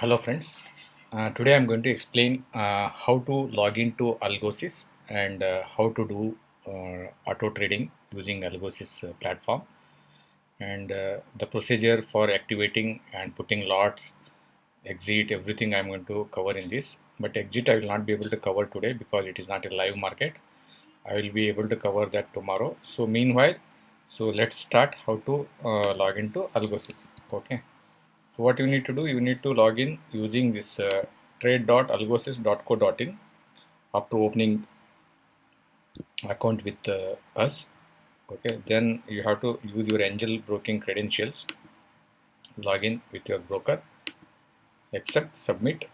Hello friends, uh, today I'm going to explain uh, how to log into Algosys and uh, how to do uh, auto trading using Algosys uh, platform and uh, the procedure for activating and putting lots, exit, everything I'm going to cover in this. But exit I will not be able to cover today because it is not a live market. I will be able to cover that tomorrow. So meanwhile, so let's start how to log into Algosys. Okay. So what you need to do, you need to log in using this uh, trade.algosys.co.in after opening account with uh, us. Okay, then you have to use your angel broking credentials, log in with your broker, accept, submit,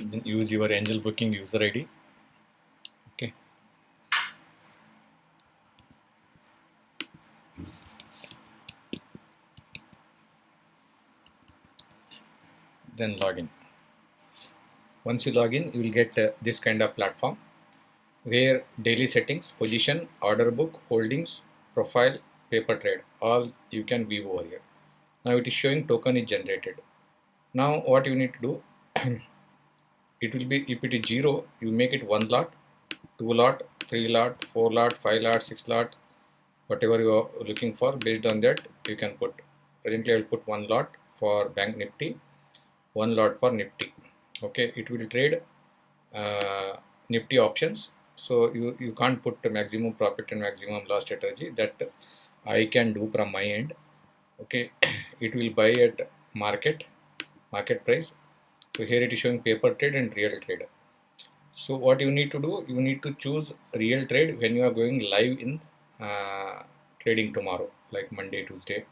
then use your angel broking user ID. Okay. Then login. Once you log in, you will get uh, this kind of platform where daily settings, position, order book, holdings, profile, paper trade, all you can view over here. Now it is showing token is generated. Now what you need to do, it will be if it is zero, you make it one lot, two lot, three lot, four lot, five lot, six lot, whatever you are looking for. Based on that, you can put. Presently, I will put one lot for Bank Nifty one lot for nifty. Okay it will trade uh, nifty options. So you you can't put the maximum profit and maximum loss strategy that i can do from my end. Okay it will buy at market market price. So here it is showing paper trade and real trade. So what you need to do you need to choose real trade when you are going live in uh, trading tomorrow like monday tuesday.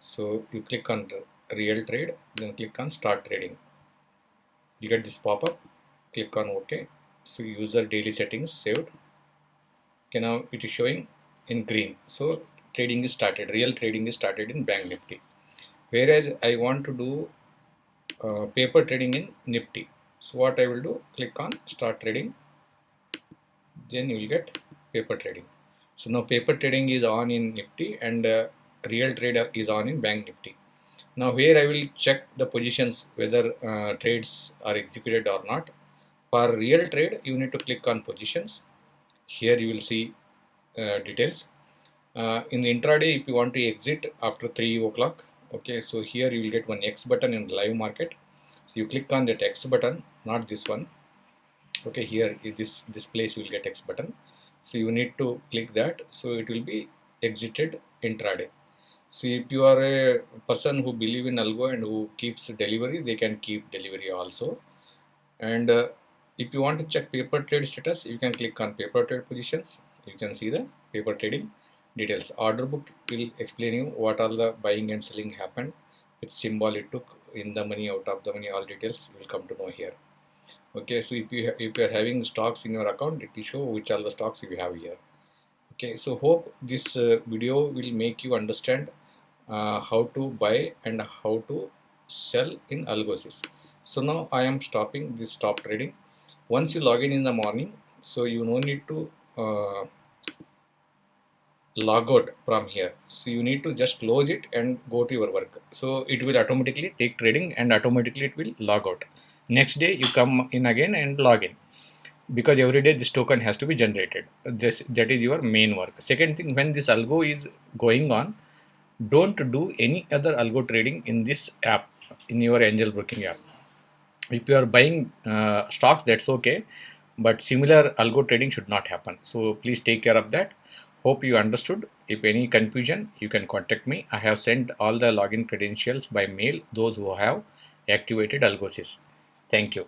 So you click on real trade then click on start trading. You get this pop-up click on ok. So user daily settings saved. Okay now it is showing in green. So trading is started. Real trading is started in bank nifty. Whereas i want to do uh, paper trading in nifty. So what i will do? Click on start trading. Then you will get paper trading. So now paper trading is on in nifty and uh, real trade is on in bank nifty now here I will check the positions whether uh, trades are executed or not. For real trade, you need to click on positions. Here you will see uh, details. Uh, in the intraday, if you want to exit after 3 o'clock, okay, so here you will get one X button in the live market. So you click on that X button, not this one. Okay, here this, this place you will get X button. So you need to click that. So it will be exited intraday. So if you are a person who believe in algo and who keeps delivery, they can keep delivery also. And uh, if you want to check paper trade status, you can click on paper trade positions. You can see the paper trading details. Order book will explain you what all the buying and selling happened, which symbol it took, in the money, out of the money, all details you will come to know here. Okay, so if you if you are having stocks in your account, it will show which all the stocks you have here. Okay, so hope this uh, video will make you understand uh, how to buy and how to sell in Algosys. So now I am stopping this stop trading. Once you log in in the morning, so you no need to uh, log out from here. So you need to just close it and go to your work. So it will automatically take trading and automatically it will log out. Next day you come in again and log in because every day this token has to be generated. This That is your main work. Second thing, when this algo is going on, don't do any other algo trading in this app in your angel broking app. If you are buying uh, stocks that's okay but similar algo trading should not happen. So please take care of that. Hope you understood. If any confusion you can contact me. I have sent all the login credentials by mail those who have activated algosys. Thank you